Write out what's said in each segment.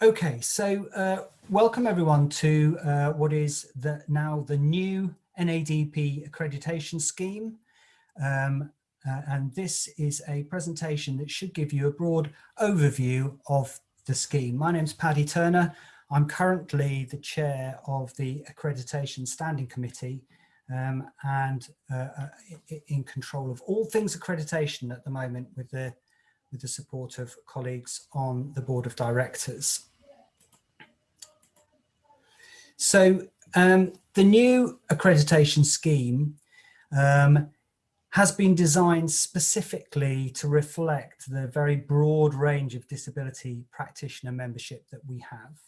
Okay, so uh, welcome everyone to uh, what is the, now the new NADP accreditation scheme. Um, uh, and this is a presentation that should give you a broad overview of the scheme. My name is Paddy Turner. I'm currently the chair of the Accreditation Standing Committee um, and uh, uh, in control of all things accreditation at the moment with the with the support of colleagues on the board of directors. So um, the new accreditation scheme um, has been designed specifically to reflect the very broad range of disability practitioner membership that we have.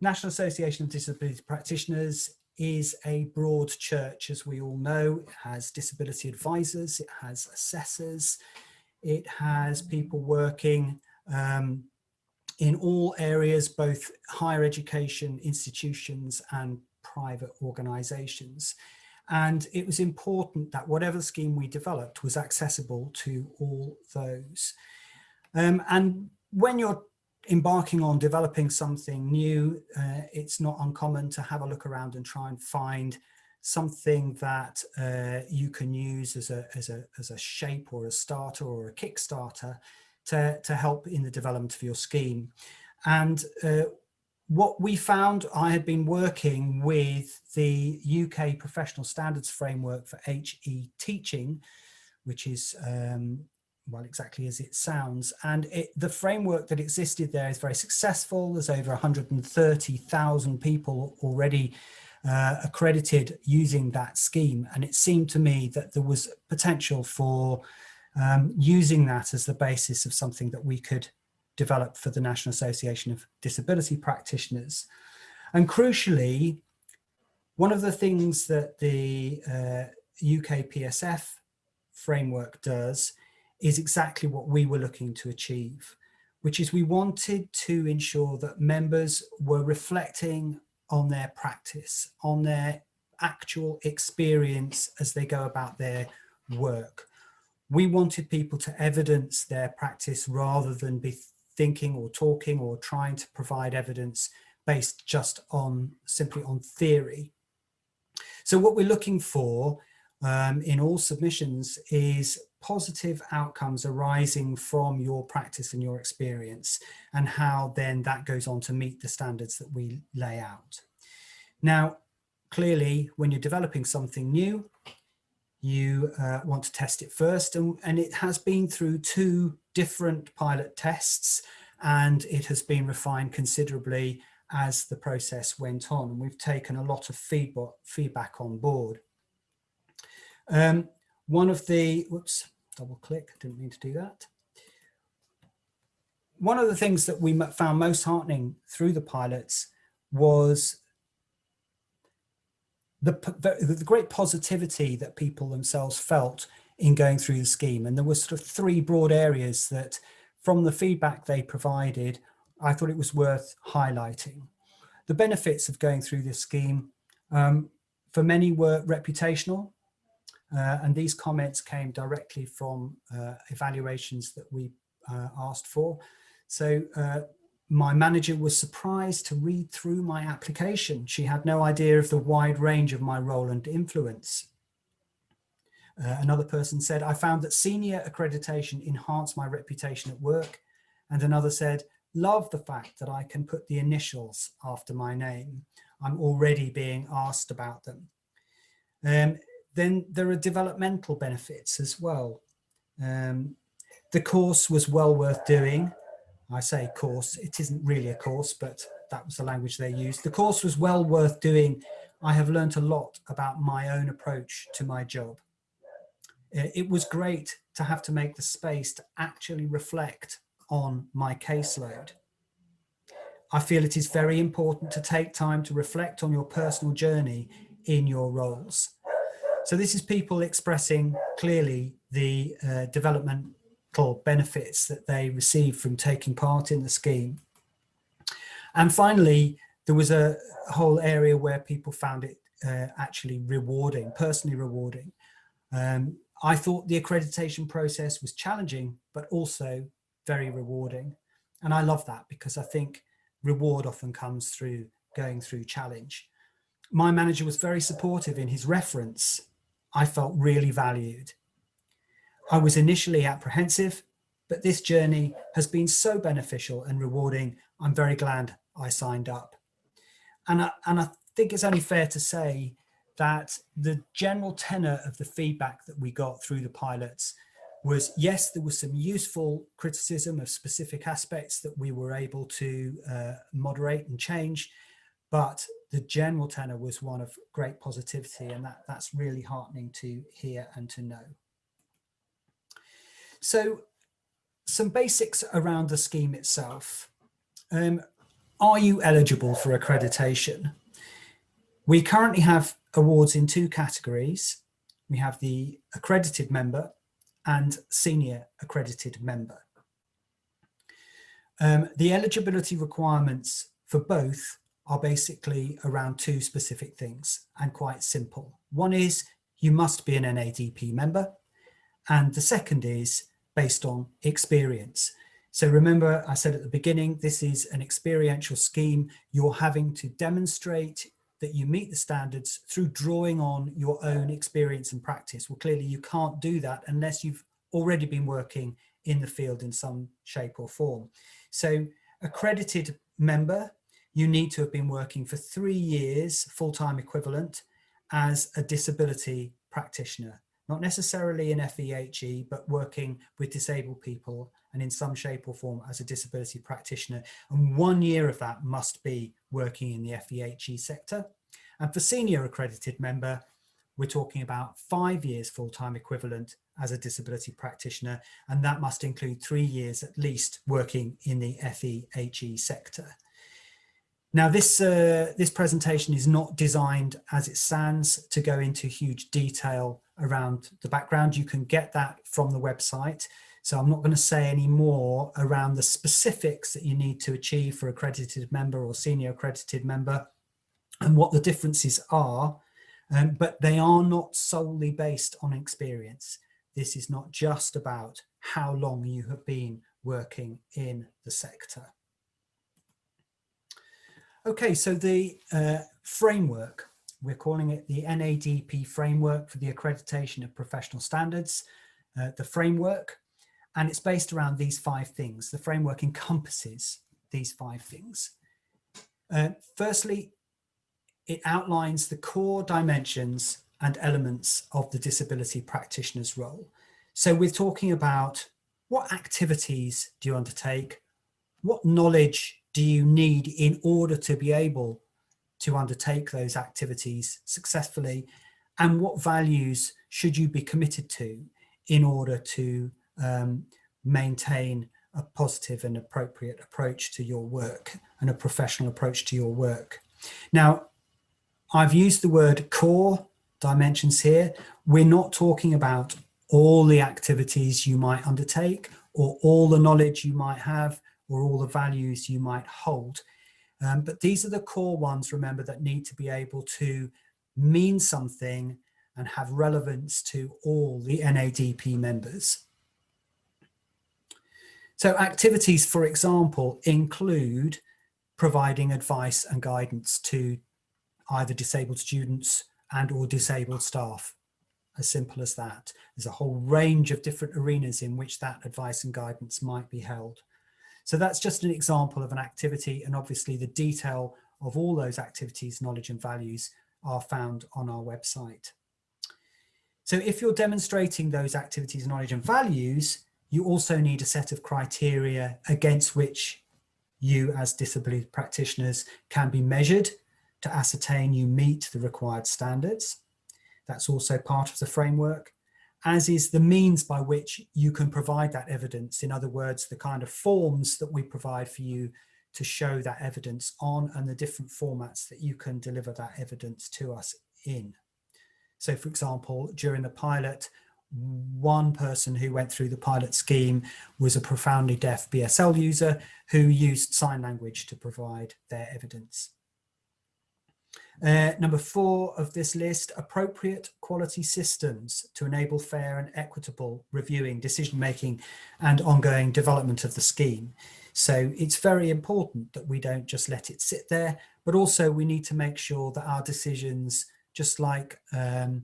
National Association of Disability Practitioners is a broad church, as we all know. It has disability advisors, it has assessors, it has people working um, in all areas, both higher education institutions and private organisations. And it was important that whatever scheme we developed was accessible to all those. Um, and when you're embarking on developing something new, uh, it's not uncommon to have a look around and try and find something that uh, you can use as a, as, a, as a shape or a starter or a Kickstarter to, to help in the development of your scheme. And uh, what we found, I had been working with the UK Professional Standards Framework for HE Teaching, which is um, well, exactly as it sounds. And it, the framework that existed there is very successful. There's over 130,000 people already uh, accredited using that scheme. And it seemed to me that there was potential for um, using that as the basis of something that we could develop for the National Association of Disability Practitioners. And crucially, one of the things that the uh, UK PSF framework does is exactly what we were looking to achieve, which is we wanted to ensure that members were reflecting on their practice, on their actual experience as they go about their work. We wanted people to evidence their practice rather than be thinking or talking or trying to provide evidence based just on simply on theory. So what we're looking for um, in all submissions is positive outcomes arising from your practice and your experience and how then that goes on to meet the standards that we lay out. Now, clearly, when you're developing something new, you uh, want to test it first and, and it has been through two different pilot tests and it has been refined considerably as the process went on and we've taken a lot of feedback feedback on board um, one of the, whoops, double click, didn't mean to do that. One of the things that we found most heartening through the pilots was the, the, the great positivity that people themselves felt in going through the scheme. And there were sort of three broad areas that from the feedback they provided, I thought it was worth highlighting. The benefits of going through this scheme um, for many were reputational. Uh, and these comments came directly from uh, evaluations that we uh, asked for. So uh, my manager was surprised to read through my application. She had no idea of the wide range of my role and influence. Uh, another person said, I found that senior accreditation enhanced my reputation at work. And another said, love the fact that I can put the initials after my name. I'm already being asked about them. Um, then there are developmental benefits as well. Um, the course was well worth doing. I say course, it isn't really a course, but that was the language they used. The course was well worth doing. I have learnt a lot about my own approach to my job. Uh, it was great to have to make the space to actually reflect on my caseload. I feel it is very important to take time to reflect on your personal journey in your roles. So this is people expressing clearly the uh, developmental benefits that they receive from taking part in the scheme. And finally, there was a whole area where people found it uh, actually rewarding, personally rewarding. Um, I thought the accreditation process was challenging, but also very rewarding. And I love that because I think reward often comes through going through challenge. My manager was very supportive in his reference. I felt really valued. I was initially apprehensive, but this journey has been so beneficial and rewarding. I'm very glad I signed up. And I, and I think it's only fair to say that the general tenor of the feedback that we got through the pilots was yes, there was some useful criticism of specific aspects that we were able to uh, moderate and change, but the general tenor was one of great positivity and that, that's really heartening to hear and to know. So some basics around the scheme itself. Um, are you eligible for accreditation? We currently have awards in two categories. We have the accredited member and senior accredited member. Um, the eligibility requirements for both are basically around two specific things and quite simple. One is you must be an NADP member and the second is based on experience. So remember I said at the beginning, this is an experiential scheme. You're having to demonstrate that you meet the standards through drawing on your own experience and practice. Well, clearly you can't do that unless you've already been working in the field in some shape or form. So accredited member, you need to have been working for three years full-time equivalent as a disability practitioner, not necessarily in FEHE, but working with disabled people and in some shape or form as a disability practitioner. And one year of that must be working in the FEHE sector. And for senior accredited member, we're talking about five years full-time equivalent as a disability practitioner, and that must include three years at least working in the FEHE sector. Now this, uh, this presentation is not designed as it stands to go into huge detail around the background. You can get that from the website. So I'm not going to say any more around the specifics that you need to achieve for accredited member or senior accredited member and what the differences are, um, but they are not solely based on experience. This is not just about how long you have been working in the sector. Okay, so the uh, framework, we're calling it the NADP framework for the accreditation of professional standards. Uh, the framework and it's based around these five things. The framework encompasses these five things. Uh, firstly, it outlines the core dimensions and elements of the disability practitioner's role. So we're talking about what activities do you undertake? What knowledge do you need in order to be able to undertake those activities successfully? And what values should you be committed to in order to um, maintain a positive and appropriate approach to your work and a professional approach to your work. Now, I've used the word core dimensions here. We're not talking about all the activities you might undertake or all the knowledge you might have or all the values you might hold. Um, but these are the core ones, remember, that need to be able to mean something and have relevance to all the NADP members. So activities, for example, include providing advice and guidance to either disabled students and or disabled staff. As simple as that. There's a whole range of different arenas in which that advice and guidance might be held. So that's just an example of an activity and obviously the detail of all those activities, knowledge and values are found on our website. So if you're demonstrating those activities, knowledge and values, you also need a set of criteria against which you as disability practitioners can be measured to ascertain you meet the required standards. That's also part of the framework, as is the means by which you can provide that evidence. In other words, the kind of forms that we provide for you to show that evidence on and the different formats that you can deliver that evidence to us in. So for example, during the pilot, one person who went through the pilot scheme was a profoundly deaf BSL user who used sign language to provide their evidence. Uh, number four of this list, appropriate quality systems to enable fair and equitable reviewing, decision making and ongoing development of the scheme. So it's very important that we don't just let it sit there, but also we need to make sure that our decisions, just like um,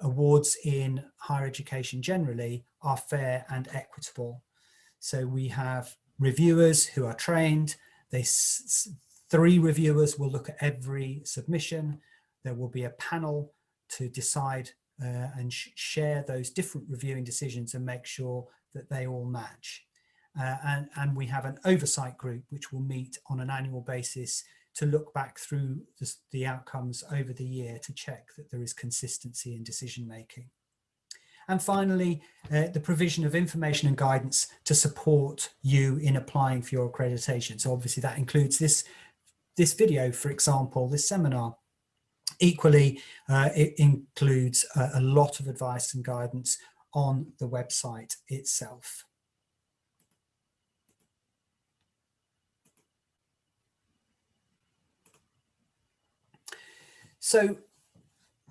awards in higher education generally, are fair and equitable. So we have reviewers who are trained. They three reviewers will look at every submission. There will be a panel to decide uh, and sh share those different reviewing decisions and make sure that they all match. Uh, and, and we have an oversight group which will meet on an annual basis to look back through the, the outcomes over the year to check that there is consistency in decision making. And finally, uh, the provision of information and guidance to support you in applying for your accreditation. So obviously that includes this, this video, for example, this seminar. Equally, uh, it includes a, a lot of advice and guidance on the website itself. So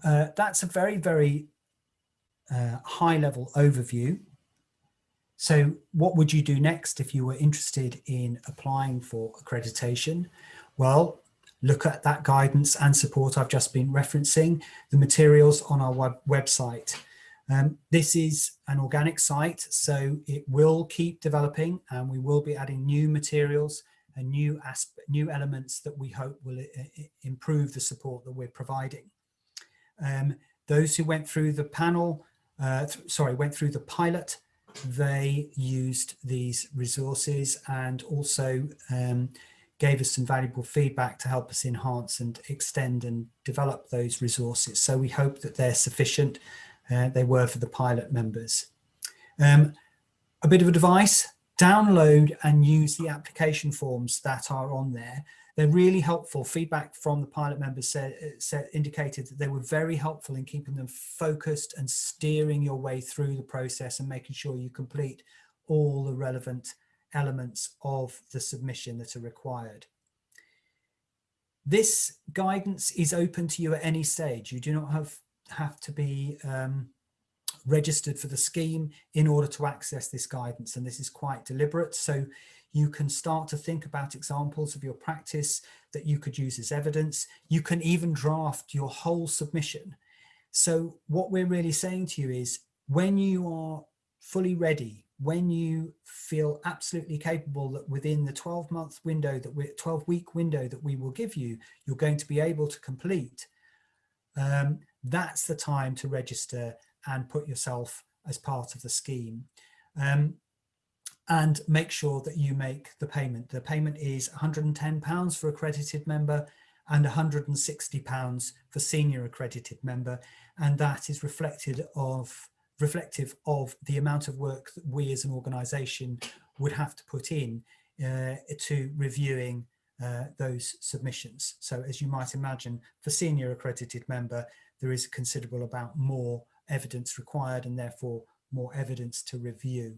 uh, that's a very, very uh, high level overview. So what would you do next if you were interested in applying for accreditation? Well, look at that guidance and support I've just been referencing, the materials on our web website. Um, this is an organic site, so it will keep developing and we will be adding new materials and new new elements that we hope will uh, uh, improve the support that we're providing. Um, those who went through the panel, uh, th sorry, went through the pilot, they used these resources and also um, gave us some valuable feedback to help us enhance and extend and develop those resources. So we hope that they're sufficient. Uh, they were for the pilot members. Um, a bit of advice, download and use the application forms that are on there. They're really helpful. Feedback from the pilot members said, said, indicated that they were very helpful in keeping them focused and steering your way through the process and making sure you complete all the relevant elements of the submission that are required. This guidance is open to you at any stage. You do not have, have to be um, registered for the scheme in order to access this guidance. And this is quite deliberate. So you can start to think about examples of your practice that you could use as evidence. You can even draft your whole submission. So what we're really saying to you is when you are fully ready, when you feel absolutely capable that within the 12 month window that we're 12 week window that we will give you, you're going to be able to complete, um, that's the time to register and put yourself as part of the scheme. Um, and make sure that you make the payment. The payment is £110 for accredited member and £160 for senior accredited member. And that is reflected of reflective of the amount of work that we as an organisation would have to put in uh, to reviewing uh, those submissions. So as you might imagine, for senior accredited member, there is a considerable amount more evidence required and therefore more evidence to review.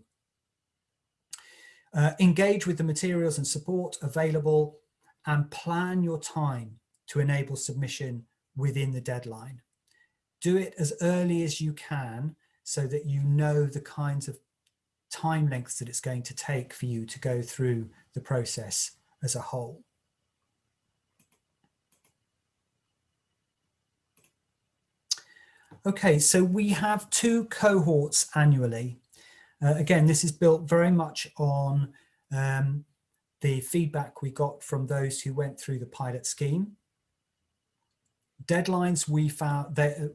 Uh, engage with the materials and support available and plan your time to enable submission within the deadline. Do it as early as you can so that you know the kinds of time lengths that it's going to take for you to go through the process as a whole. Okay, so we have two cohorts annually. Uh, again, this is built very much on um, the feedback we got from those who went through the pilot scheme. Deadlines we found that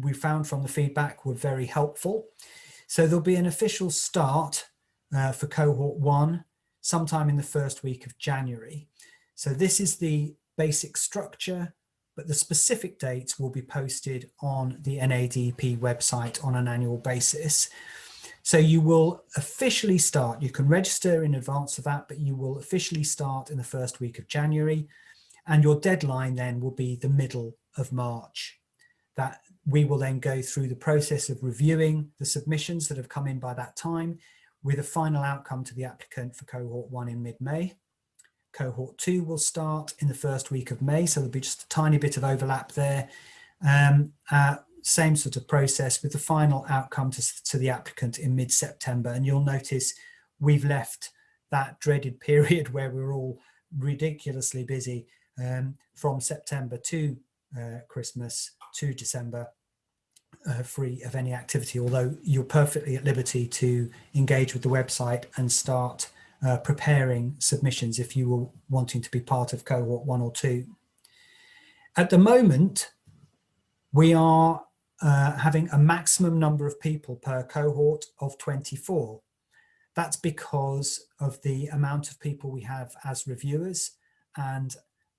we found from the feedback were very helpful. So there'll be an official start uh, for cohort one sometime in the first week of January. So this is the basic structure but the specific dates will be posted on the NADP website on an annual basis. So you will officially start, you can register in advance of that, but you will officially start in the first week of January and your deadline then will be the middle of March. That we will then go through the process of reviewing the submissions that have come in by that time with a final outcome to the applicant for cohort one in mid-May. Cohort two will start in the first week of May, so there'll be just a tiny bit of overlap there. Um, uh, same sort of process with the final outcome to, to the applicant in mid-September. And you'll notice we've left that dreaded period where we're all ridiculously busy um, from September to uh, Christmas to December uh, free of any activity, although you're perfectly at liberty to engage with the website and start uh, preparing submissions if you were wanting to be part of cohort one or two. At the moment, we are uh, having a maximum number of people per cohort of 24. That's because of the amount of people we have as reviewers and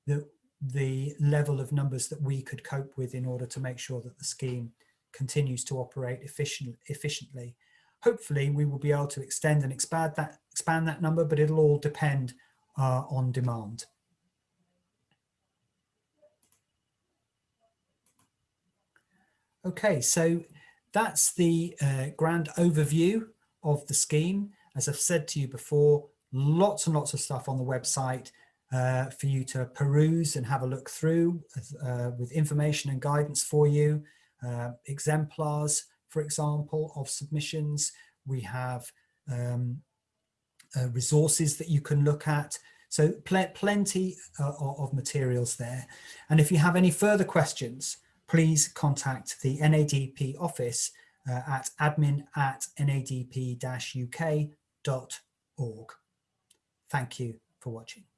the, the level of numbers that we could cope with in order to make sure that the scheme continues to operate efficient, efficiently. Hopefully we will be able to extend and expand that, expand that number, but it'll all depend uh, on demand. Okay, so that's the uh, grand overview of the scheme. As I've said to you before, lots and lots of stuff on the website uh, for you to peruse and have a look through uh, with information and guidance for you uh, exemplars, for example, of submissions. We have um, uh, resources that you can look at. So pl plenty uh, of materials there. And if you have any further questions, please contact the NADP office uh, at admin at nadp-uk.org. Thank you for watching.